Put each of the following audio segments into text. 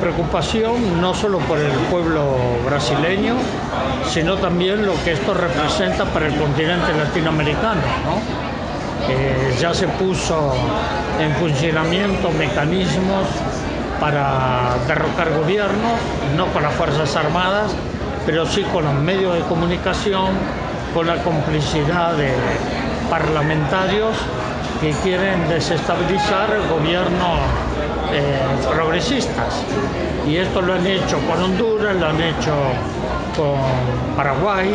preocupación no solo por el pueblo brasileño, sino también lo que esto representa para el continente latinoamericano. Eh, ya se puso en funcionamiento mecanismos para derrocar gobierno, no con las Fuerzas Armadas, pero sí con los medios de comunicación, con la complicidad de parlamentarios que quieren desestabilizar el gobierno eh, progresistas. Y esto lo han hecho con Honduras, lo han hecho con Paraguay,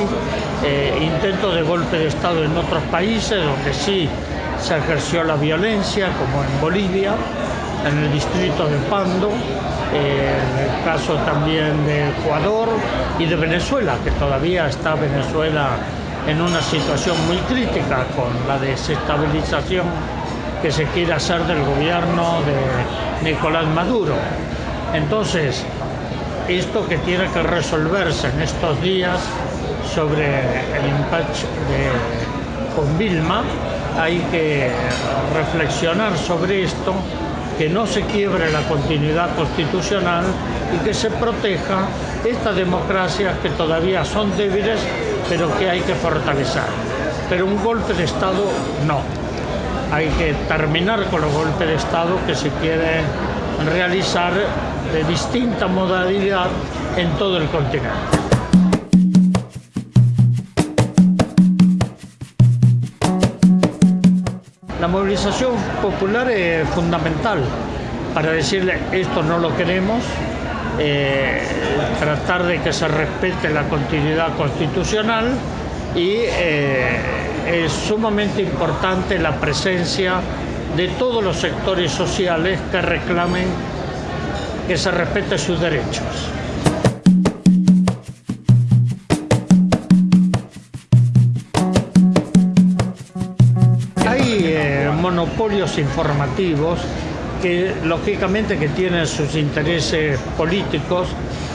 eh, intentos de golpe de Estado en otros países donde sí se ejerció la violencia, como en Bolivia, en el distrito de Pando, eh, en el caso también de Ecuador y de Venezuela, que todavía está Venezuela en una situación muy crítica con la desestabilización que se quiere hacer del gobierno de Nicolás Maduro. Entonces, esto que tiene que resolverse en estos días sobre el impacto con Vilma, hay que reflexionar sobre esto, que no se quiebre la continuidad constitucional y que se proteja estas democracias que todavía son débiles, pero que hay que fortalecer. Pero un golpe de Estado no hay que terminar con los golpes de Estado que se quieren realizar de distinta modalidad en todo el continente. La movilización popular es fundamental para decirle esto no lo queremos, eh, tratar de que se respete la continuidad constitucional y eh, es sumamente importante la presencia de todos los sectores sociales que reclamen que se respete sus derechos. Hay eh, monopolios informativos que lógicamente que tienen sus intereses políticos,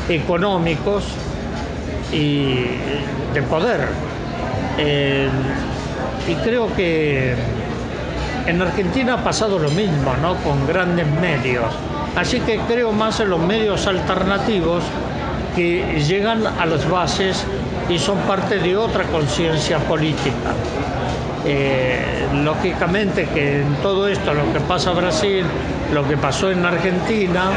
económicos y de poder. Eh, y creo que en Argentina ha pasado lo mismo, ¿no? Con grandes medios. Así que creo más en los medios alternativos que llegan a las bases y son parte de otra conciencia política. Eh, lógicamente que en todo esto, lo que pasa en Brasil, lo que pasó en Argentina,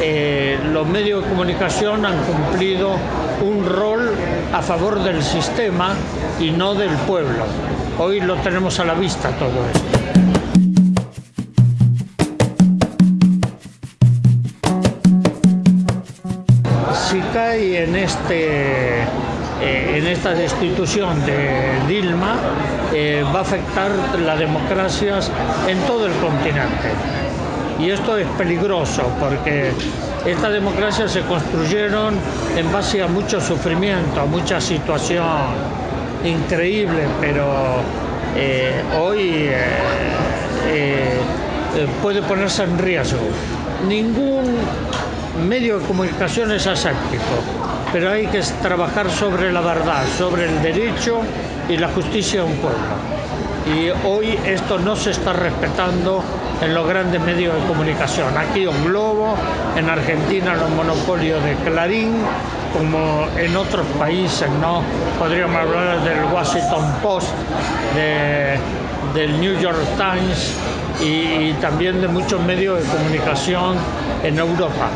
eh, los medios de comunicación han cumplido un rol a favor del sistema y no del pueblo. Hoy lo tenemos a la vista todo esto. Si cae en, este, eh, en esta destitución de Dilma, eh, va a afectar las democracias en todo el continente. Y esto es peligroso porque estas democracias se construyeron en base a mucho sufrimiento, a mucha situación increíble, pero eh, hoy eh, eh, puede ponerse en riesgo. Ningún medio de comunicación es aséptico, pero hay que trabajar sobre la verdad, sobre el derecho y la justicia de un pueblo. Y hoy esto no se está respetando en los grandes medios de comunicación. Aquí un Globo, en Argentina los monopolios de Clarín, como en otros países, ¿no? Podríamos hablar del Washington Post, del New York Times y, también de muchos medios de comunicación en Europa.